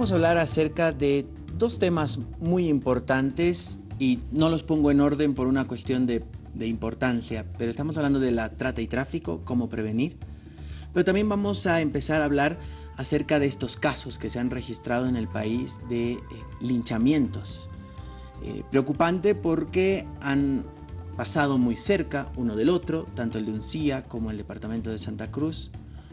vamos a hablar acerca de dos temas muy importantes y no los pongo en orden por una cuestión de, de, importancia, pero estamos hablando de la trata y tráfico, cómo prevenir, pero también vamos a empezar a hablar acerca de estos casos que se han registrado en el país de eh, linchamientos. Eh, preocupante porque han pasado muy cerca uno del otro, tanto el de Uncía como el departamento de Santa Cruz.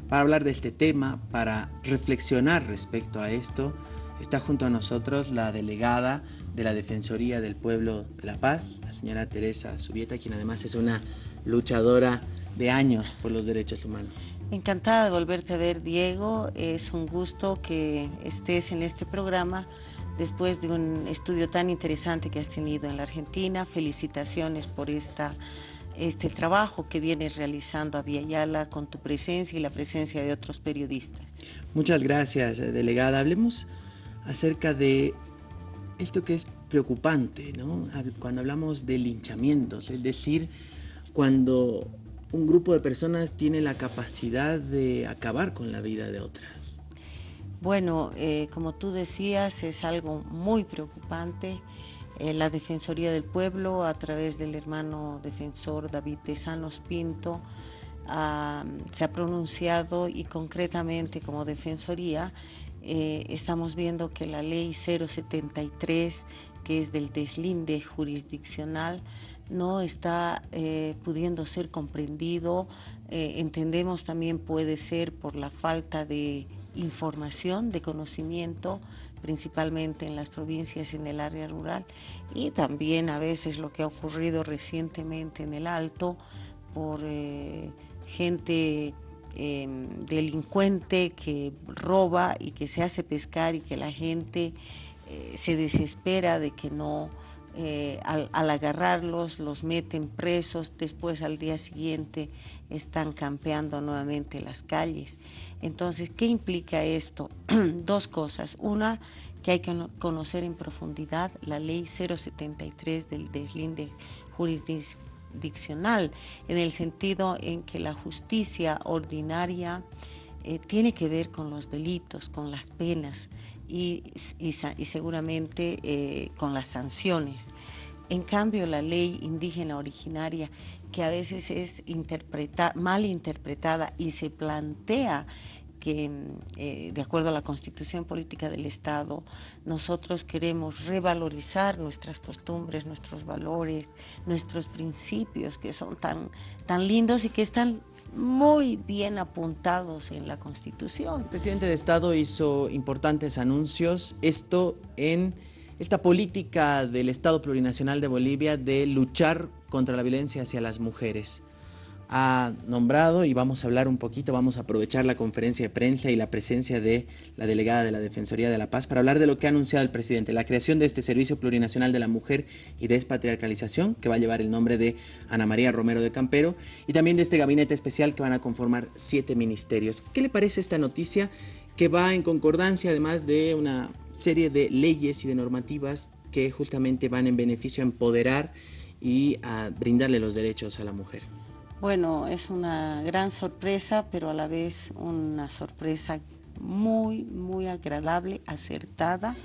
Para hablar de este tema, para reflexionar respecto a esto, está junto a nosotros la delegada de la Defensoría del Pueblo de La Paz, la señora Teresa Subieta, quien además es una luchadora de años por los derechos humanos. Encantada de volverte a ver, Diego. Es un gusto que estés en este programa después de un estudio tan interesante que has tenido en la Argentina. Felicitaciones por esta este trabajo que vienes realizando a Yala con tu presencia y la presencia de otros periodistas. Muchas gracias, delegada. Hablemos acerca de esto que es preocupante, ¿no? Cuando hablamos de linchamientos, es decir, cuando un grupo de personas tiene la capacidad de acabar con la vida de otras. Bueno, eh, como tú decías, es algo muy preocupante. Eh, la Defensoría del Pueblo, a través del hermano defensor David Tesanos Pinto, se ha pronunciado y concretamente como Defensoría eh, estamos viendo que la ley 073, que es del deslinde jurisdiccional, no está eh, pudiendo ser comprendido. entendemos también puede ser por la falta de información, de conocimiento, principalmente en las provincias en el área rural, y también a veces lo que ha ocurrido recientemente en el Alto por eh, gente em, delincuente que roba y que se hace pescar y que la gente eh, se desespera de que no eh, al, agarrarlos los meten presos, después al día siguiente están campeando nuevamente las calles. Entonces, ¿qué implica esto? Dos cosas. Una, que hay que conocer en profundidad la ley 073 del deslinde jurisdiccional, en el sentido en que la justicia ordinaria eh, tiene que ver con los delitos, con las penas y, seguramente eh, con las sanciones. En cambio, la ley indígena originaria, que a veces es mal interpretada y se plantea que, eh, de acuerdo a la Constitución Política del Estado, nosotros queremos revalorizar nuestras costumbres, nuestros valores, nuestros principios, que son tan, tan lindos y que están muy bien apuntados en la Constitución. El presidente de Estado hizo importantes anuncios, esto en esta política del Estado Plurinacional de Bolivia de luchar contra la violencia hacia las mujeres ha nombrado y vamos a hablar un poquito, vamos a aprovechar la conferencia de prensa y la presencia de la delegada de la Defensoría de la Paz para hablar de lo que ha anunciado el presidente, la creación de este Servicio Plurinacional de la Mujer y Despatriarcalización, que va a llevar el nombre de Ana María Romero de Campero, y también de este gabinete especial que van a conformar siete ministerios. ¿Qué le parece esta noticia que va en concordancia además de una serie de leyes y de normativas que justamente van en beneficio a empoderar y a brindarle los derechos a la mujer? Bueno, es una gran sorpresa, pero a la vez una sorpresa muy, muy agradable, acertada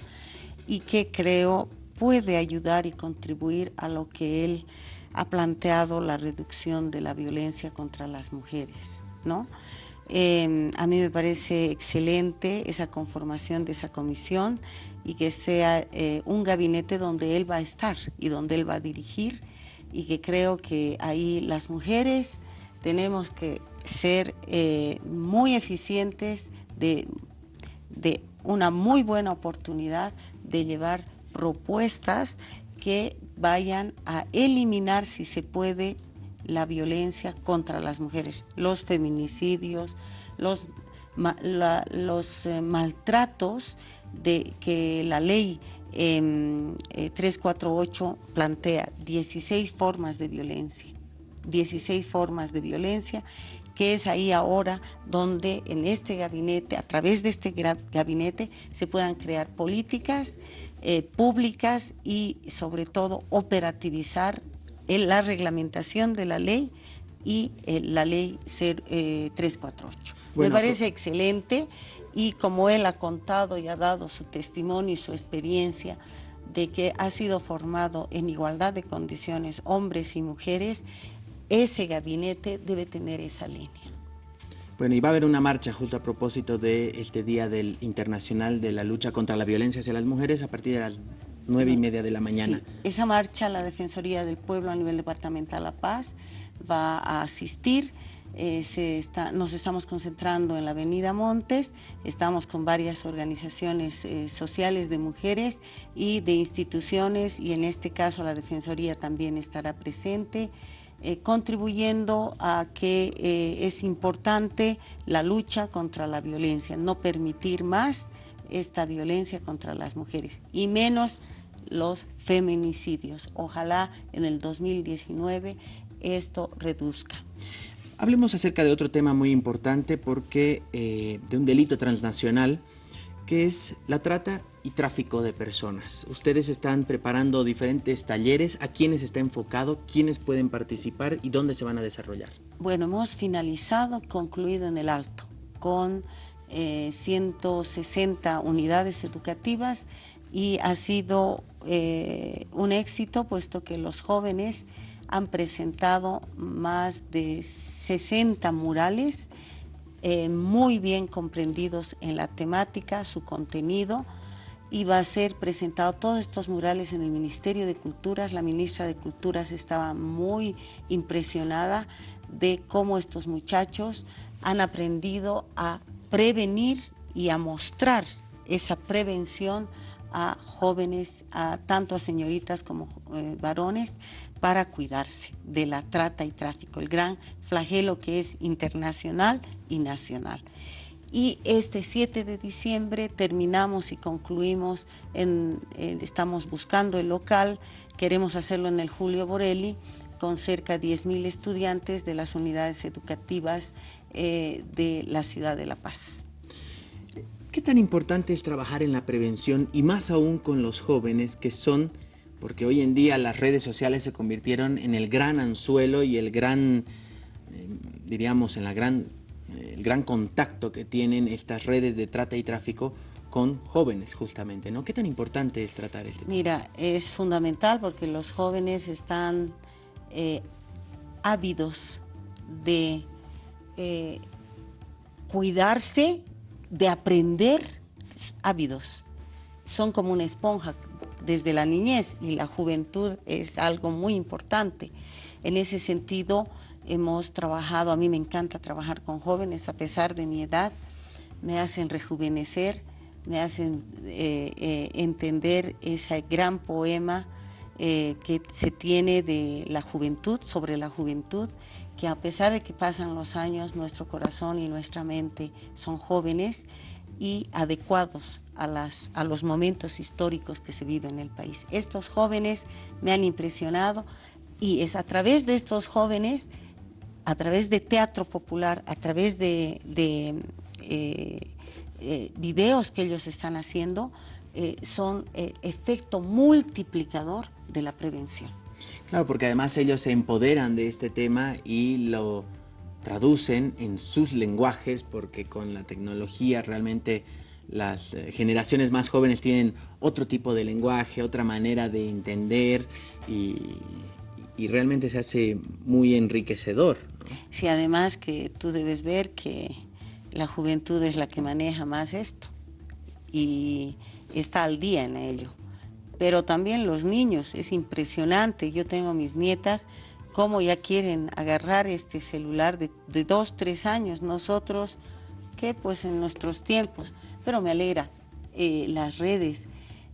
y que creo puede ayudar y contribuir a lo que él ha planteado, la reducción de la violencia contra las mujeres, ¿no? Em, a mí me parece excelente esa conformación de esa comisión y que sea eh, un gabinete donde él va a estar y donde él va a dirigir y que creo que ahí las mujeres tenemos que ser eh, muy eficientes de, de una muy buena oportunidad de llevar propuestas que vayan a eliminar, si se puede, la violencia contra las mujeres, los feminicidios, los, los eh, maltratos de que la ley 348 eh, plantea 16 formas de violencia, 16 formas de violencia, que es ahí ahora donde en este gabinete, a través de este gabinete, se puedan crear políticas eh, públicas y sobre todo operativizar la reglamentación de la ley y eh, la ley 348. Me parece excelente y como él ha contado y ha dado su testimonio y su experiencia de que ha sido formado en igualdad de condiciones hombres y mujeres, ese gabinete debe tener esa línea. Bueno, y va a haber una marcha justo a propósito de este Día del Internacional de la Lucha contra la Violencia hacia las Mujeres a partir de las nueve y media de la mañana. esa marcha la Defensoría del Pueblo a nivel departamental La Paz va a asistir. Eh, nos estamos concentrando en la Avenida Montes, estamos con varias organizaciones eh, sociales de mujeres y de instituciones y en este caso la Defensoría también estará presente. Eh, contribuyendo a que es importante la lucha contra la violencia, no permitir más esta violencia contra las mujeres y menos los feminicidios. Ojalá en el 2019 esto reduzca. Hablemos acerca de otro tema muy importante porque eh, de un delito transnacional que es la trata y tráfico de personas. Ustedes están preparando diferentes talleres, ¿a quiénes está enfocado? ¿Quiénes pueden participar y dónde se van a desarrollar? Bueno, hemos finalizado, concluido en el Alto, con 160 eh, unidades educativas y ha sido eh, un éxito puesto que los jóvenes han presentado más de 60 murales eh, muy bien comprendidos en la temática, su contenido, y va a ser presentado todos estos murales en el Ministerio de Culturas. La ministra de Culturas estaba muy impresionada de cómo estos muchachos han aprendido a prevenir y a mostrar esa prevención a jóvenes, a tanto a señoritas como eh, varones, para cuidarse de la trata y tráfico, el gran flagelo que es internacional y nacional. Y este 7 de diciembre terminamos y concluimos, estamos buscando el local, queremos hacerlo en el Julio Borelli, con cerca de 10.000 estudiantes de las unidades educativas eh, de la ciudad de La Paz. ¿Qué tan importante es trabajar en la prevención y más aún con los jóvenes que son, porque hoy en día las redes sociales se convirtieron en el gran anzuelo y el gran, eh, diríamos, en la gran, eh, el gran contacto que tienen estas redes de trata y tráfico con jóvenes justamente, ¿no? ¿Qué tan importante es tratar este tema? Mira, es fundamental porque los jóvenes están eh, ávidos de cuidarse de aprender hábitos. Son como una esponja desde la niñez y la juventud es algo muy importante. En ese sentido, hemos trabajado, a mí me encanta trabajar con jóvenes a pesar de mi edad, me hacen rejuvenecer, me hacen eh, eh, entender ese gran poema eh, que se tiene de la juventud, sobre la juventud, que a pesar de que pasan los años, nuestro corazón y nuestra mente son jóvenes y adecuados a, las, a los momentos históricos que se viven en el país. Estos jóvenes me han impresionado y es a través de estos jóvenes, a través de teatro popular, a través de, eh, eh, videos que ellos están haciendo, eh, son efecto multiplicador de la prevención. Claro, porque además ellos se empoderan de este tema y lo traducen en sus lenguajes, porque con la tecnología realmente las eh, generaciones más jóvenes tienen otro tipo de lenguaje, otra manera de entender y, realmente se hace muy enriquecedor. Sí, además que tú debes ver que la juventud es la que maneja más esto y está al día en ello pero también los niños, es impresionante, yo tengo mis nietas, cómo ya quieren agarrar este celular de, dos, tres años, nosotros, que pues en nuestros tiempos, pero me alegra, eh, las redes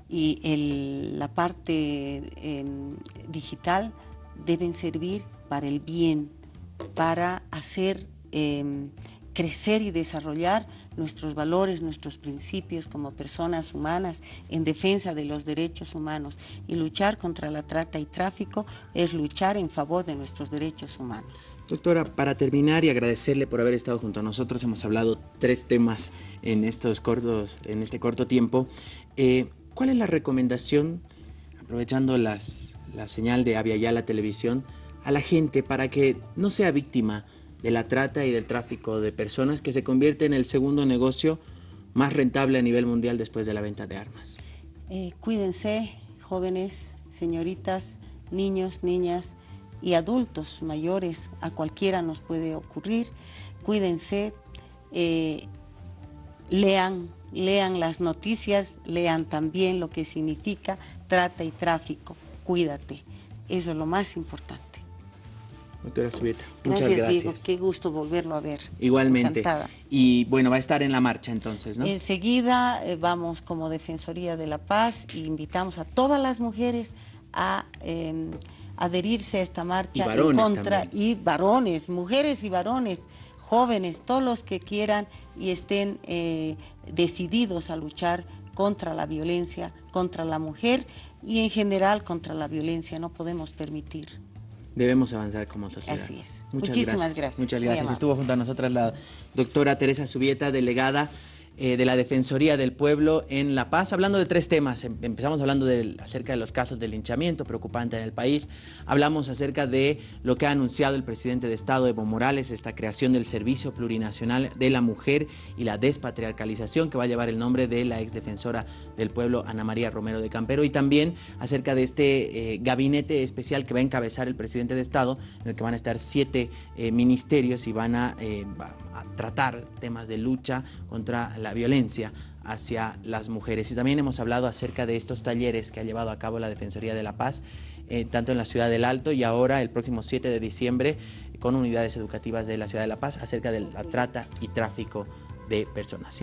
y la parte em, digital deben servir para el bien, para hacer em, crecer y desarrollar nuestros valores, nuestros principios como personas humanas en defensa de los derechos humanos. Y luchar contra la trata y tráfico es luchar en favor de nuestros derechos humanos. Doctora, para terminar y agradecerle por haber estado junto a nosotros, hemos hablado tres temas en, estos cortos, en este corto tiempo. Eh, ¿Cuál es la recomendación, aprovechando las, la señal de Avia la Televisión, a la gente para que no sea víctima de la trata y del tráfico de personas que se convierte en el segundo negocio más rentable a nivel mundial después de la venta de armas. Eh, cuídense, jóvenes, señoritas, niños, niñas y adultos mayores, a cualquiera nos puede ocurrir. Cuídense, eh, lean, lean las noticias, lean también lo que significa trata y tráfico. Cuídate, eso es lo más importante. Doctora Subieta, muchas gracias. Diego, qué gusto volverlo a ver. Igualmente. Y bueno, va a estar en la marcha entonces, ¿no? Enseguida eh, vamos como Defensoría de la Paz e invitamos a todas las mujeres a em, adherirse a esta marcha y en contra y varones, mujeres y varones, jóvenes, todos los que quieran y estén eh, decididos a luchar contra la violencia, contra la mujer y en general contra la violencia. No podemos permitir debemos avanzar como sociedad. Así es. Muchísimas gracias. Muchas gracias. Estuvo junto a nosotras la doctora Teresa Subieta, delegada eh, de la Defensoría del Pueblo en La Paz, hablando de tres temas. Em, empezamos hablando de, acerca de los casos de linchamiento preocupante en el país. Hablamos acerca de lo que ha anunciado el presidente de Estado, Evo Morales, esta creación del Servicio Plurinacional de la Mujer y la despatriarcalización, que va a llevar el nombre de la exdefensora del pueblo, Ana María Romero de Campero, y también acerca de este eh, gabinete especial que va a encabezar el presidente de Estado, en el que van a estar siete eh, ministerios y van a, tratar temas de lucha contra la violencia hacia las mujeres. Y también hemos hablado acerca de estos talleres que ha llevado a cabo la Defensoría de la Paz, eh, tanto en la ciudad del Alto y ahora el próximo 7 de diciembre con unidades educativas de la ciudad de La Paz acerca de la trata y tráfico de personas.